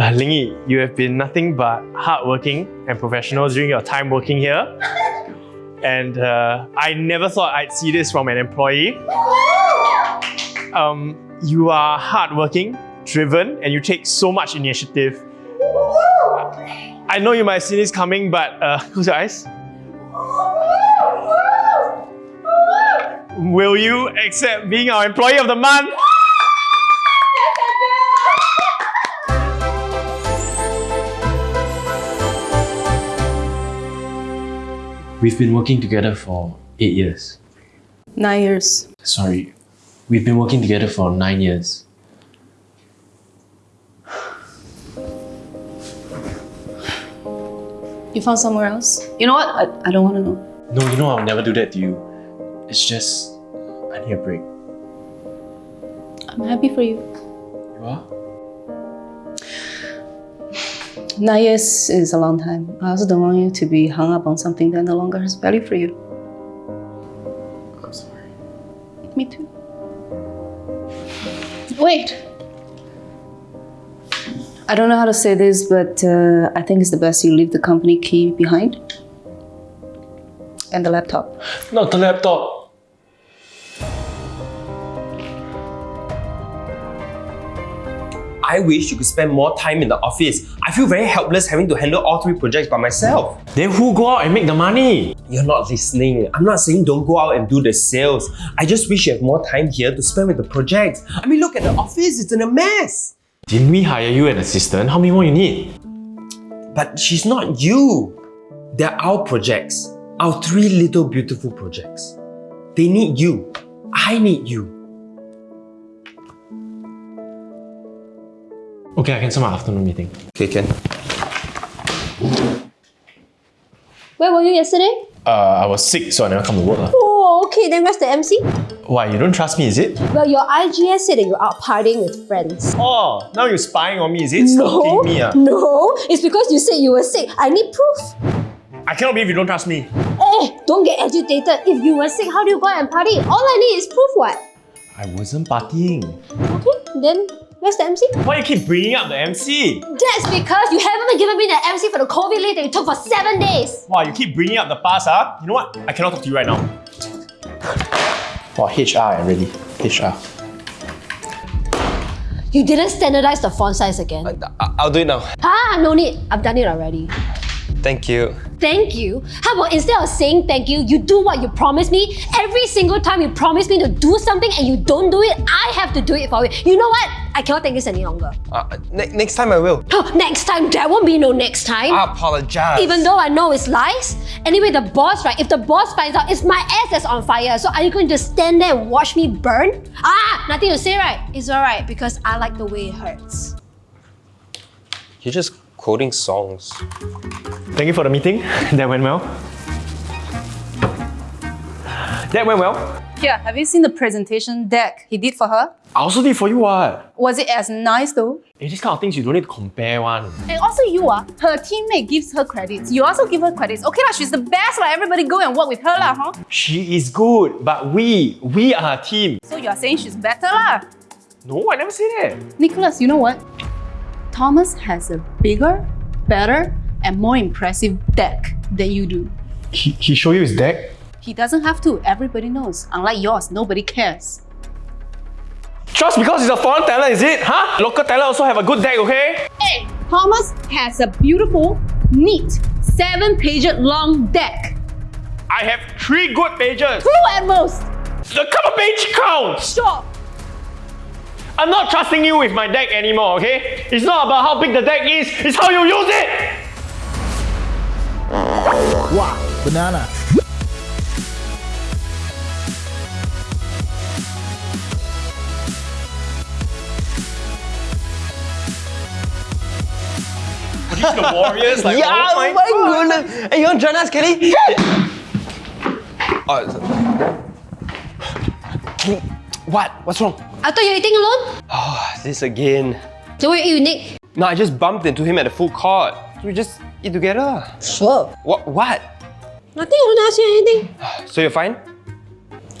Uh, you have been nothing but hardworking and professional during your time working here. And uh, I never thought I'd see this from an employee. Um, you are hardworking, driven, and you take so much initiative. I know you might have seen this coming, but uh, close your eyes. Will you accept being our employee of the month? We've been working together for eight years. Nine years. Sorry, we've been working together for nine years. You found somewhere else? You know what? I, I don't want to know. No, you know I'll never do that to you. It's just, I need a break. I'm happy for you. You are? Nine years is a long time. I also don't want you to be hung up on something that no longer has value for you. I'm sorry. Me too. Wait. I don't know how to say this, but uh, I think it's the best you leave the company key behind. And the laptop. Not the laptop. I wish you could spend more time in the office. I feel very helpless having to handle all three projects by myself. Then who go out and make the money? You're not listening. I'm not saying don't go out and do the sales. I just wish you have more time here to spend with the projects. I mean, look at the office, it's in a mess. Didn't we hire you an assistant? How many more you need? But she's not you. They're our projects. Our three little beautiful projects. They need you. I need you. Okay, I cancel my afternoon meeting. Okay, Ken. Where were you yesterday? Uh, I was sick, so I never come to work. lah. Oh, okay, then where's the MC? Why, you don't trust me, is it? Well, your IGS said that you're out partying with friends. Oh, now you're spying on me, is it? No, me, ah. no, it's because you said you were sick. I need proof. I cannot believe you don't trust me. Eh, don't get agitated. If you were sick, how do you go out and party? All I need is proof, what? I wasn't partying. Okay, then where's the MC? Why you keep bringing up the MC? That's because you haven't given me the MC for the COVID leave that you took for seven days. Wow, you keep bringing up the past, huh? You know what? I cannot talk to you right now. Wow, HR, really. HR. You didn't standardize the font size again. I- I'll do it now. Ah, no need. I've done it already. Thank you. Thank you. How about instead of saying thank you, you do what you promised me? Every single time you promise me to do something and you don't do it, I have to do it for you. You know what? I cannot take this any longer. Uh, ne- next time I will. Oh, next time, there won't be no next time. I apologize. Even though I know it's lies. Anyway, the boss, right? If the boss finds out, it's my ass that's on fire. So are you going to stand there and watch me burn? Ah, nothing to say, right? It's alright because I like the way it hurts. You're just quoting songs. Thank you for the meeting. That went well. That went well. Yeah, have you seen the presentation deck he did for her? I also did for you what? Was it as nice though? Hey, these kind of things you don't need to compare one. And also you are, her teammate gives her credits. You also give her credits. Okay lah, she's the best lah. Everybody go and work with her lah, huh? She is good, but we, we are a team. So you are saying she's better lah. No, I never say that. Nicholas, you know what? Thomas has a bigger, better, and more impressive deck than you do. He, he showed you his deck? He doesn't have to. Everybody knows. Unlike yours, nobody cares. Just because he's a foreign talent, is it? Huh? Local talent also have a good deck, okay? Hey, Thomas has a beautiful, neat, seven-page long deck. I have three good pages. Two at most. The cover page counts. Sure. I'm not trusting you with my deck anymore, okay? It's not about how big the deck is, it's how you use it! Wow, banana. These are the warriors, like, yeah, oh my, God. goodness. Hey, you want to join us, Kelly? oh, Kelly, what? What's wrong? I thought you were eating alone? Oh, this again. So what you eat with Nick? No, I just bumped into him at the food court. We just eat together. Sure. What? What? Nothing, I don't ask you anything. So you're fine?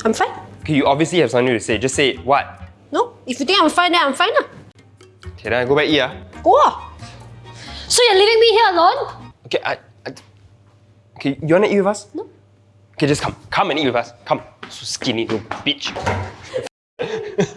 I'm fine. Okay, you obviously have something to say. Just say it. What? No, if you think I'm fine, then I'm fine. lah. Okay, then I go back eat. ah. Go ah. So you're leaving me here alone? Okay, I, I. Okay, you wanna eat with us? No. Okay, just come. Come and eat with us. Come. So skinny little bitch.